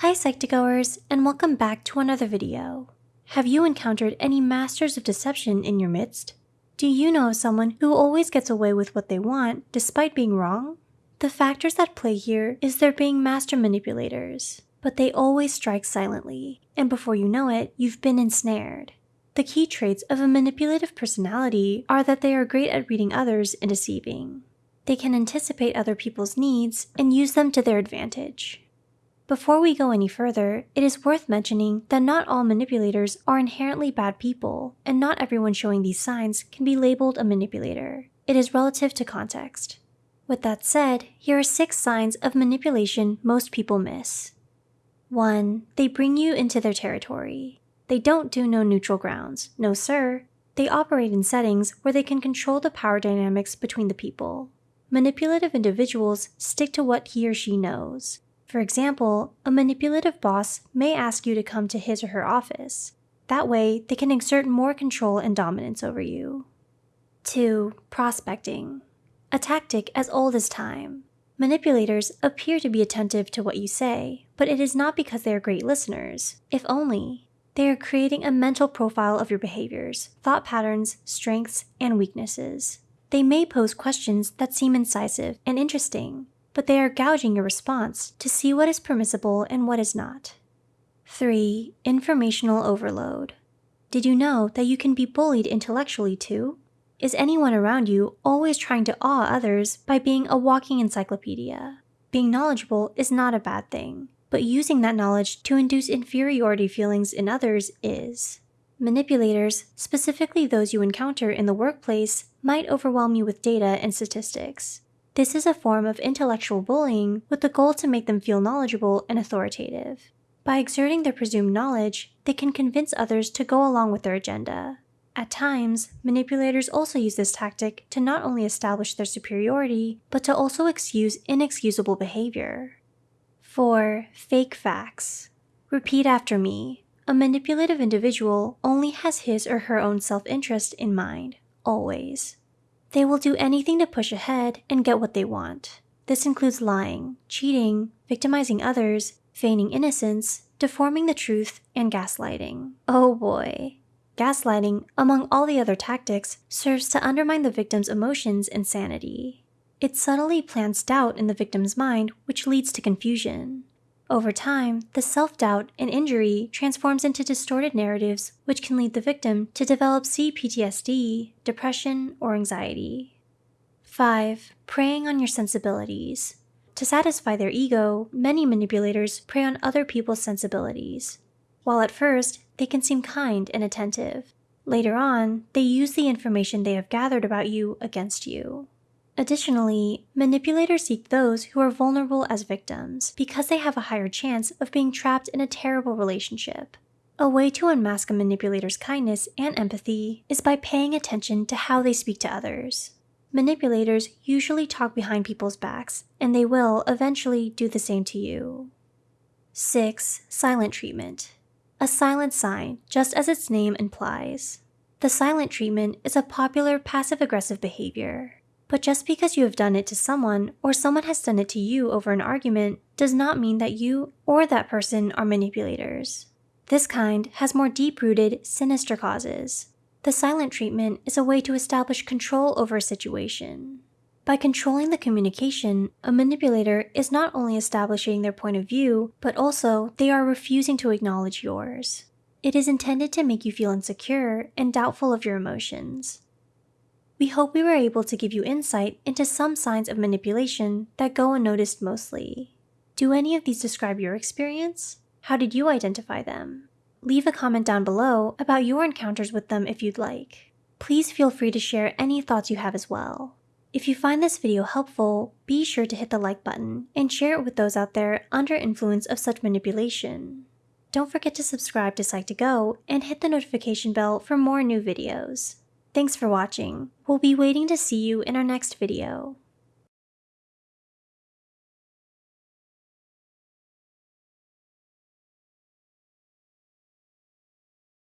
Hi Psych2Goers, and welcome back to another video. Have you encountered any masters of deception in your midst? Do you know of someone who always gets away with what they want despite being wrong? The factors that play here is they're being master manipulators, but they always strike silently, and before you know it, you've been ensnared. The key traits of a manipulative personality are that they are great at reading others and deceiving. They can anticipate other people's needs and use them to their advantage. Before we go any further, it is worth mentioning that not all manipulators are inherently bad people, and not everyone showing these signs can be labeled a manipulator. It is relative to context. With that said, here are six signs of manipulation most people miss. 1. They bring you into their territory. They don't do no neutral grounds. No, sir. They operate in settings where they can control the power dynamics between the people. Manipulative individuals stick to what he or she knows. For example, a manipulative boss may ask you to come to his or her office. That way, they can exert more control and dominance over you. 2. Prospecting. A tactic as old as time. Manipulators appear to be attentive to what you say, but it is not because they are great listeners, if only. They are creating a mental profile of your behaviors, thought patterns, strengths, and weaknesses. They may pose questions that seem incisive and interesting, but they are gouging your response to see what is permissible and what is not. 3. Informational overload. Did you know that you can be bullied intellectually too? Is anyone around you always trying to awe others by being a walking encyclopedia? Being knowledgeable is not a bad thing, but using that knowledge to induce inferiority feelings in others is. Manipulators, specifically those you encounter in the workplace, might overwhelm you with data and statistics. This is a form of intellectual bullying with the goal to make them feel knowledgeable and authoritative. By exerting their presumed knowledge, they can convince others to go along with their agenda. At times, manipulators also use this tactic to not only establish their superiority, but to also excuse inexcusable behavior. 4. Fake facts. Repeat after me. A manipulative individual only has his or her own self-interest in mind, always. They will do anything to push ahead and get what they want. This includes lying, cheating, victimizing others, feigning innocence, deforming the truth, and gaslighting. Oh boy. Gaslighting, among all the other tactics, serves to undermine the victim's emotions and sanity. It subtly plants doubt in the victim's mind, which leads to confusion. Over time, the self-doubt and injury transforms into distorted narratives which can lead the victim to develop CPTSD, depression, or anxiety. 5. Preying on your sensibilities. To satisfy their ego, many manipulators prey on other people's sensibilities. While at first, they can seem kind and attentive. Later on, they use the information they have gathered about you against you. Additionally, manipulators seek those who are vulnerable as victims because they have a higher chance of being trapped in a terrible relationship. A way to unmask a manipulator's kindness and empathy is by paying attention to how they speak to others. Manipulators usually talk behind people's backs, and they will eventually do the same to you. 6. Silent treatment. A silent sign, just as its name implies. The silent treatment is a popular passive-aggressive behavior. But just because you have done it to someone or someone has done it to you over an argument does not mean that you or that person are manipulators. This kind has more deep-rooted, sinister causes. The silent treatment is a way to establish control over a situation. By controlling the communication, a manipulator is not only establishing their point of view, but also they are refusing to acknowledge yours. It is intended to make you feel insecure and doubtful of your emotions. We hope we were able to give you insight into some signs of manipulation that go unnoticed mostly. Do any of these describe your experience? How did you identify them? Leave a comment down below about your encounters with them if you'd like. Please feel free to share any thoughts you have as well. If you find this video helpful, be sure to hit the like button and share it with those out there under influence of such manipulation. Don't forget to subscribe to Psych2Go and hit the notification bell for more new videos. Thanks for watching. We'll be waiting to see you in our next video.